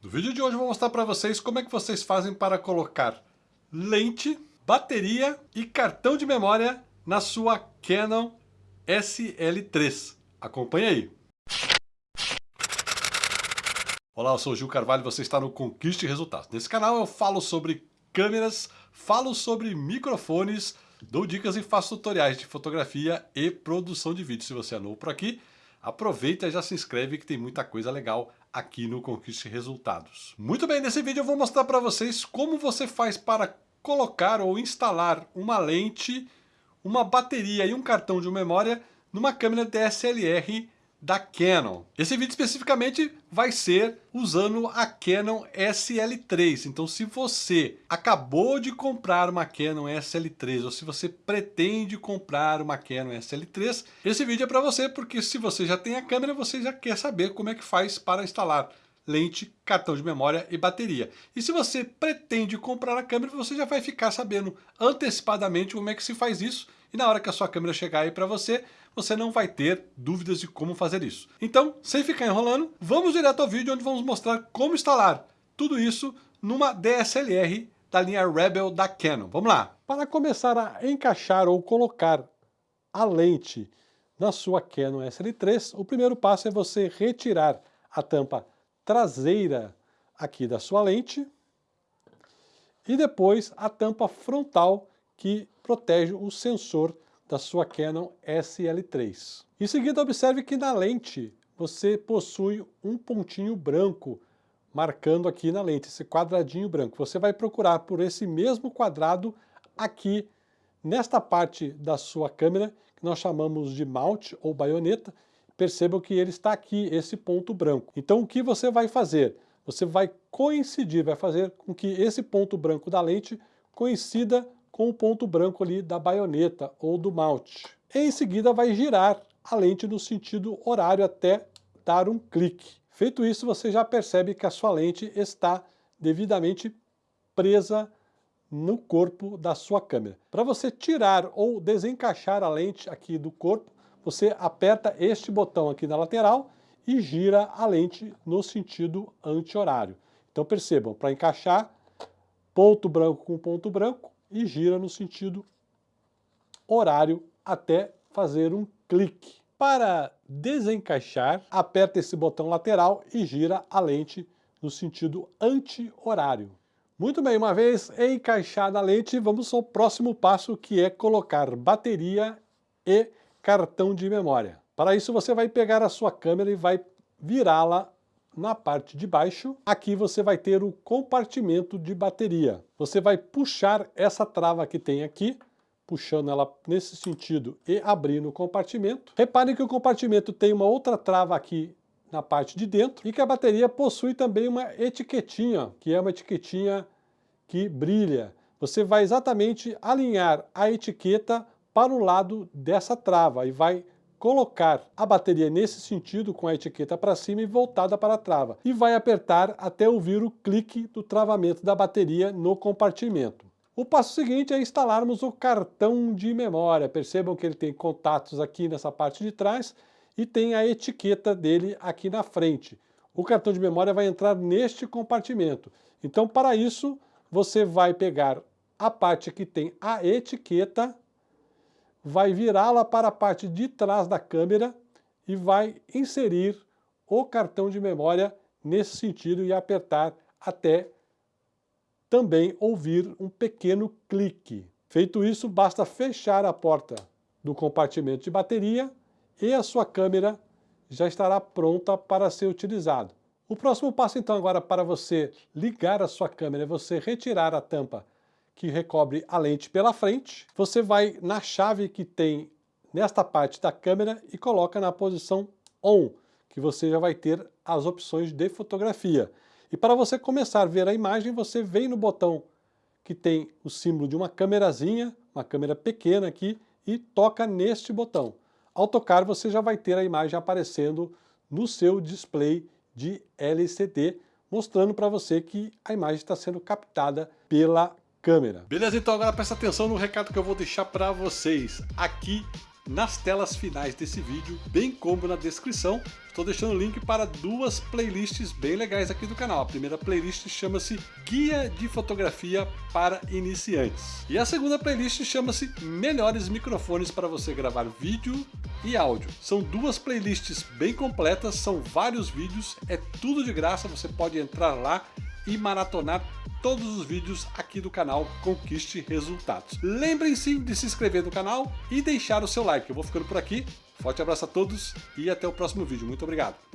No vídeo de hoje eu vou mostrar para vocês como é que vocês fazem para colocar lente, bateria e cartão de memória na sua Canon SL3. Acompanhe aí. Olá, eu sou o Gil Carvalho e você está no Conquiste Resultados. Nesse canal eu falo sobre câmeras, falo sobre microfones, dou dicas e faço tutoriais de fotografia e produção de vídeo. Se você é novo por aqui, aproveita e já se inscreve que tem muita coisa legal aqui no Conquiste Resultados. Muito bem, nesse vídeo eu vou mostrar para vocês como você faz para colocar ou instalar uma lente, uma bateria e um cartão de memória numa câmera DSLR da Canon. Esse vídeo especificamente vai ser usando a Canon SL3. Então se você acabou de comprar uma Canon SL3 ou se você pretende comprar uma Canon SL3, esse vídeo é para você porque se você já tem a câmera, você já quer saber como é que faz para instalar lente, cartão de memória e bateria. E se você pretende comprar a câmera, você já vai ficar sabendo antecipadamente como é que se faz isso e na hora que a sua câmera chegar aí para você, você não vai ter dúvidas de como fazer isso. Então, sem ficar enrolando, vamos direto ao vídeo onde vamos mostrar como instalar tudo isso numa DSLR da linha Rebel da Canon. Vamos lá! Para começar a encaixar ou colocar a lente na sua Canon SL3, o primeiro passo é você retirar a tampa traseira aqui da sua lente e depois a tampa frontal que protege o sensor da sua Canon SL3. Em seguida, observe que na lente você possui um pontinho branco marcando aqui na lente, esse quadradinho branco. Você vai procurar por esse mesmo quadrado aqui nesta parte da sua câmera, que nós chamamos de mount ou baioneta. Percebam que ele está aqui, esse ponto branco. Então o que você vai fazer? Você vai coincidir, vai fazer com que esse ponto branco da lente coincida com o ponto branco ali da baioneta ou do mount. Em seguida vai girar a lente no sentido horário até dar um clique. Feito isso, você já percebe que a sua lente está devidamente presa no corpo da sua câmera. Para você tirar ou desencaixar a lente aqui do corpo, você aperta este botão aqui na lateral e gira a lente no sentido anti-horário. Então percebam, para encaixar, ponto branco com ponto branco, e gira no sentido horário até fazer um clique. Para desencaixar, aperta esse botão lateral e gira a lente no sentido anti-horário. Muito bem, uma vez encaixada a lente, vamos ao próximo passo que é colocar bateria e cartão de memória. Para isso você vai pegar a sua câmera e vai virá-la na parte de baixo, aqui você vai ter o compartimento de bateria. Você vai puxar essa trava que tem aqui, puxando ela nesse sentido e abrindo o compartimento. Reparem que o compartimento tem uma outra trava aqui na parte de dentro e que a bateria possui também uma etiquetinha, que é uma etiquetinha que brilha. Você vai exatamente alinhar a etiqueta para o lado dessa trava e vai colocar a bateria nesse sentido, com a etiqueta para cima e voltada para a trava, e vai apertar até ouvir o clique do travamento da bateria no compartimento. O passo seguinte é instalarmos o cartão de memória. Percebam que ele tem contatos aqui nessa parte de trás e tem a etiqueta dele aqui na frente. O cartão de memória vai entrar neste compartimento. Então, para isso, você vai pegar a parte que tem a etiqueta vai virá-la para a parte de trás da câmera e vai inserir o cartão de memória nesse sentido e apertar até também ouvir um pequeno clique. Feito isso, basta fechar a porta do compartimento de bateria e a sua câmera já estará pronta para ser utilizado. O próximo passo então agora para você ligar a sua câmera é você retirar a tampa que recobre a lente pela frente, você vai na chave que tem nesta parte da câmera e coloca na posição ON, que você já vai ter as opções de fotografia. E para você começar a ver a imagem, você vem no botão que tem o símbolo de uma câmerazinha, uma câmera pequena aqui, e toca neste botão. Ao tocar, você já vai ter a imagem aparecendo no seu display de LCD, mostrando para você que a imagem está sendo captada pela câmera. Beleza, então agora presta atenção no recado que eu vou deixar para vocês. Aqui nas telas finais desse vídeo, bem como na descrição. Estou deixando o link para duas playlists bem legais aqui do canal. A primeira playlist chama-se Guia de Fotografia para Iniciantes. E a segunda playlist chama-se Melhores Microfones para você gravar vídeo e áudio. São duas playlists bem completas, são vários vídeos, é tudo de graça, você pode entrar lá e maratonar todos os vídeos aqui do canal Conquiste Resultados. Lembrem-se de se inscrever no canal e deixar o seu like. Eu vou ficando por aqui. Forte abraço a todos e até o próximo vídeo. Muito obrigado.